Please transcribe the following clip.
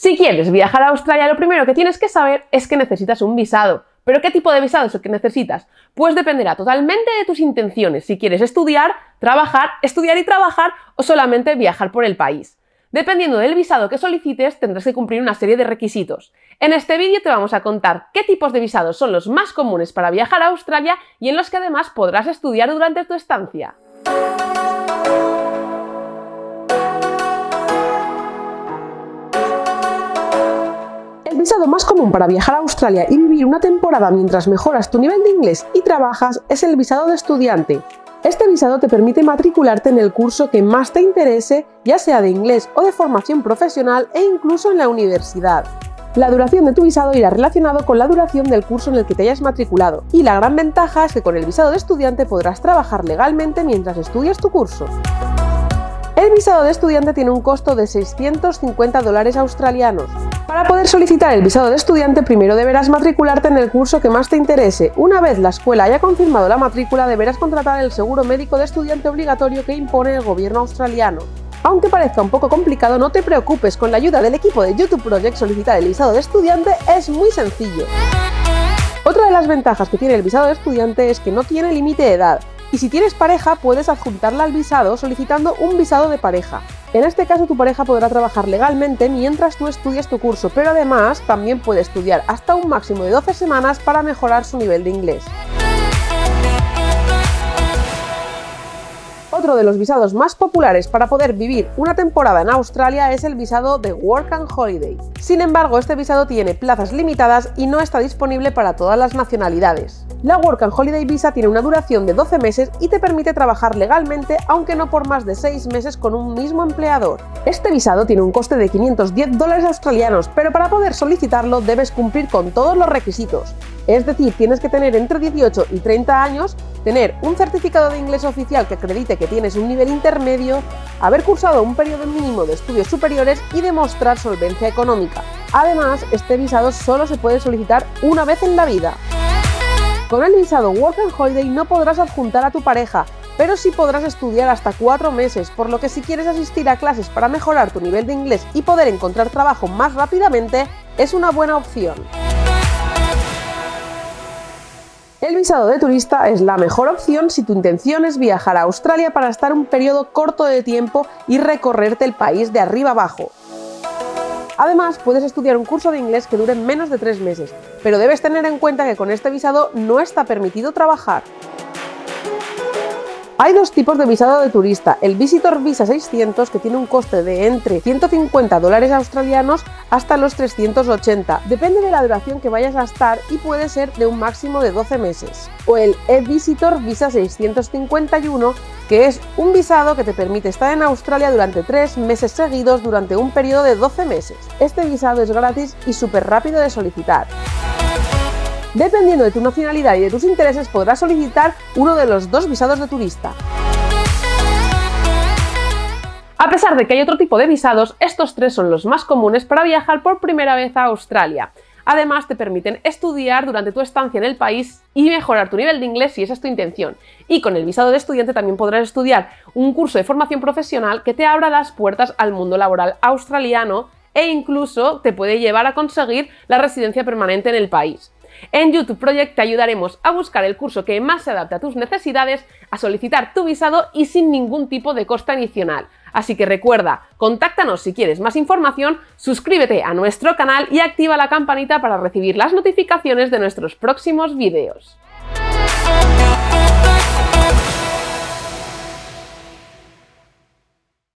Si quieres viajar a Australia, lo primero que tienes que saber es que necesitas un visado. ¿Pero qué tipo de visado es el que necesitas? Pues dependerá totalmente de tus intenciones, si quieres estudiar, trabajar, estudiar y trabajar o solamente viajar por el país. Dependiendo del visado que solicites, tendrás que cumplir una serie de requisitos. En este vídeo te vamos a contar qué tipos de visados son los más comunes para viajar a Australia y en los que además podrás estudiar durante tu estancia. Visado más común para viajar a Australia y vivir una temporada mientras mejoras tu nivel de inglés y trabajas es el visado de estudiante. Este visado te permite matricularte en el curso que más te interese, ya sea de inglés o de formación profesional e incluso en la universidad. La duración de tu visado irá relacionado con la duración del curso en el que te hayas matriculado, y la gran ventaja es que con el visado de estudiante podrás trabajar legalmente mientras estudias tu curso. El visado de estudiante tiene un costo de 650 dólares australianos. Para poder solicitar el visado de estudiante primero deberás matricularte en el curso que más te interese. Una vez la escuela haya confirmado la matrícula deberás contratar el seguro médico de estudiante obligatorio que impone el gobierno australiano. Aunque parezca un poco complicado, no te preocupes, con la ayuda del equipo de YouTube Project solicitar el visado de estudiante es muy sencillo. Otra de las ventajas que tiene el visado de estudiante es que no tiene límite de edad, y si tienes pareja puedes adjuntarla al visado solicitando un visado de pareja. En este caso tu pareja podrá trabajar legalmente mientras tú estudias tu curso, pero además también puede estudiar hasta un máximo de 12 semanas para mejorar su nivel de inglés. Otro de los visados más populares para poder vivir una temporada en Australia es el visado de Work and Holiday. Sin embargo, este visado tiene plazas limitadas y no está disponible para todas las nacionalidades. La Work and Holiday Visa tiene una duración de 12 meses y te permite trabajar legalmente, aunque no por más de 6 meses con un mismo empleador. Este visado tiene un coste de 510 dólares australianos, pero para poder solicitarlo debes cumplir con todos los requisitos. Es decir, tienes que tener entre 18 y 30 años, tener un certificado de inglés oficial que acredite que tienes un nivel intermedio, haber cursado un periodo mínimo de estudios superiores y demostrar solvencia económica. Además, este visado solo se puede solicitar una vez en la vida. Con el visado Work and Holiday no podrás adjuntar a tu pareja, pero sí podrás estudiar hasta 4 meses, por lo que si quieres asistir a clases para mejorar tu nivel de inglés y poder encontrar trabajo más rápidamente, es una buena opción. El visado de turista es la mejor opción si tu intención es viajar a Australia para estar un periodo corto de tiempo y recorrerte el país de arriba abajo. Además, puedes estudiar un curso de inglés que dure menos de tres meses, pero debes tener en cuenta que con este visado no está permitido trabajar. Hay dos tipos de visado de turista, el Visitor Visa 600 que tiene un coste de entre 150 dólares australianos hasta los 380, depende de la duración que vayas a estar y puede ser de un máximo de 12 meses. O el e-Visitor Visa 651 que es un visado que te permite estar en Australia durante 3 meses seguidos durante un periodo de 12 meses. Este visado es gratis y súper rápido de solicitar. Dependiendo de tu nacionalidad y de tus intereses podrás solicitar uno de los dos visados de turista. A pesar de que hay otro tipo de visados, estos tres son los más comunes para viajar por primera vez a Australia. Además, te permiten estudiar durante tu estancia en el país y mejorar tu nivel de inglés si esa es tu intención. Y con el visado de estudiante también podrás estudiar un curso de formación profesional que te abra las puertas al mundo laboral australiano e incluso te puede llevar a conseguir la residencia permanente en el país. En YouTube Project te ayudaremos a buscar el curso que más se adapte a tus necesidades, a solicitar tu visado y sin ningún tipo de coste adicional. Así que recuerda, contáctanos si quieres más información, suscríbete a nuestro canal y activa la campanita para recibir las notificaciones de nuestros próximos vídeos.